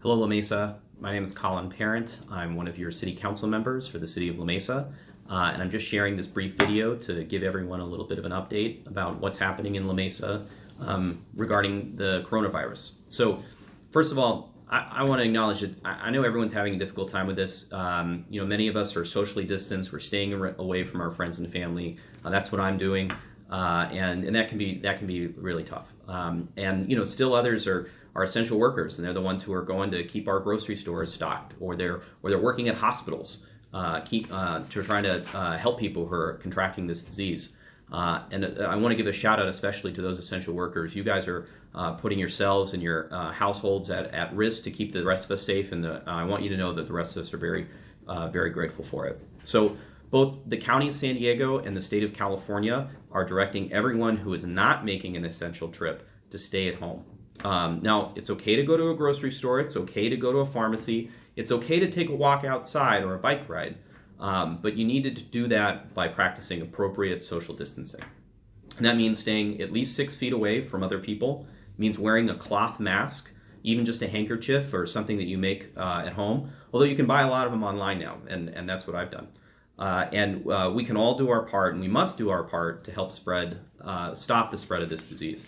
Hello, La Mesa. My name is Colin Parent. I'm one of your city council members for the city of La Mesa. Uh, and I'm just sharing this brief video to give everyone a little bit of an update about what's happening in La Mesa um, regarding the coronavirus. So, first of all, I, I want to acknowledge that I, I, know everyone's having a difficult time with this. Um, you know, many of us are socially distanced. We're staying away from our friends and family. Uh, that's what I'm doing. Uh, and and that can be that can be really tough. Um, and you know, still others are are essential workers, and they're the ones who are going to keep our grocery stores stocked, or they're or they're working at hospitals, uh, keep uh, to trying to uh, help people who are contracting this disease. Uh, and uh, I want to give a shout out especially to those essential workers. You guys are putting yourselves and your households at, at risk to keep the rest of us safe, and the, I want you to know that the rest of us are very very grateful for it. So both the County of San Diego and the State of California are directing everyone who is not making an essential trip to stay at home. Um, now, it's okay to go to a grocery store, it's okay to go to a pharmacy, it's okay to take a walk outside or a bike ride, um, but you need to do that by practicing appropriate social distancing. And that means staying at least six feet away from other people, it means wearing a cloth mask, even just a handkerchief or something that you make uh, at home, although you can buy a lot of them online now, and, and that's what I've done. Uh, and uh, we can all do our part, and we must do our part to help spread, uh, stop the spread of this disease.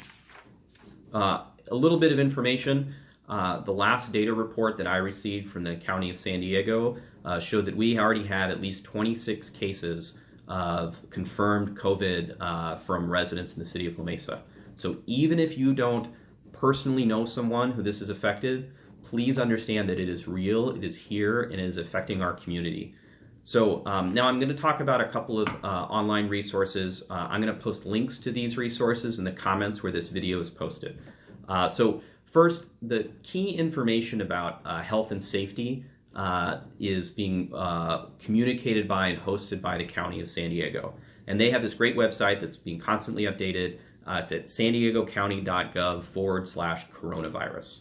Uh, a little bit of information. Uh, the last data report that I received from the County of San Diego uh, showed that we already had at least 26 cases of confirmed COVID from residents in the city of La Mesa. So even if you don't personally know someone who this is affected, please understand that it is real, it is here, and it is affecting our community. So um, now I'm going to talk about a couple of uh, online resources. Uh, I'm going to post links to these resources in the comments where this video is posted. Uh, so first, the key information about uh, health and safety uh, is being uh, communicated by and hosted by the County of San Diego. And they have this great website that's being constantly updated. it's at san diegocounty.gov forward slash coronavirus.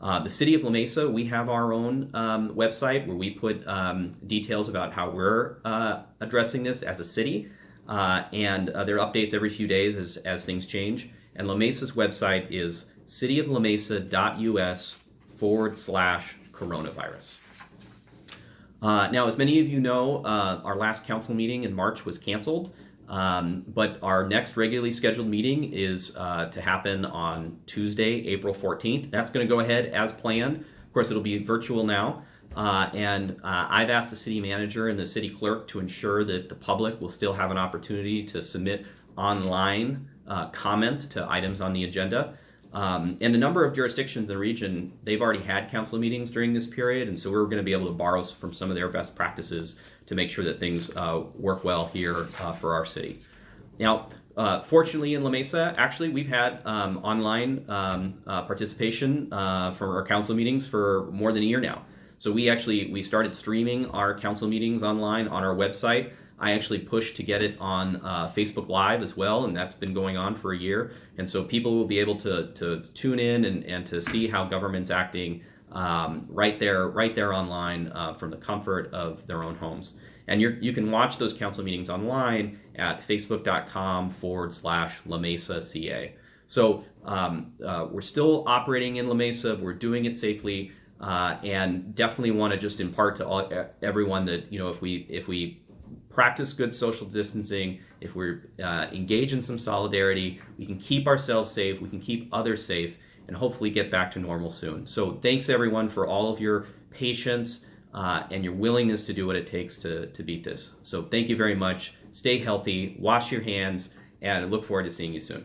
Uh, the city of La Mesa, we have our own um, website where we put um, details about how we're uh, addressing this as a city. Uh, and uh, there are updates every few days as, as things change. And La Mesa's website is cityoflamesa.us forward slash coronavirus. Uh, now, as many of you know, uh, our last council meeting in March was canceled. Um, but our next regularly scheduled meeting is uh, to happen on Tuesday, April 14th. That's going to go ahead as planned. Of course, it'll be virtual now. Uh, and uh, I've asked the city manager and the city clerk to ensure that the public will still have an opportunity to submit online uh, comments to items on the agenda. Um, and a number of jurisdictions in the region, they've already had council meetings during this period, and so we're going to be able to borrow from some of their best practices to make sure that things uh, work well here uh, for our city. Now, uh, fortunately in La Mesa, actually, we've had um, online um, uh, participation uh, from our council meetings for more than a year now. So we actually, we started streaming our council meetings online on our website. I actually pushed to get it on uh, Facebook Live as well, and that's been going on for a year. And so people will be able to, to tune in and, and to see how government's acting um, right there, right there online uh, from the comfort of their own homes. And you you can watch those council meetings online at facebook.com forward slash La Mesa CA. So um, uh, we're still operating in La Mesa. We're doing it safely, uh, and definitely want to just impart to all, everyone that you know if we if we practice good social distancing, if we're uh, engaged in some solidarity, we can keep ourselves safe, we can keep others safe, and hopefully get back to normal soon. So thanks everyone for all of your patience uh, and your willingness to do what it takes to, to beat this. So thank you very much. Stay healthy, wash your hands, and I look forward to seeing you soon.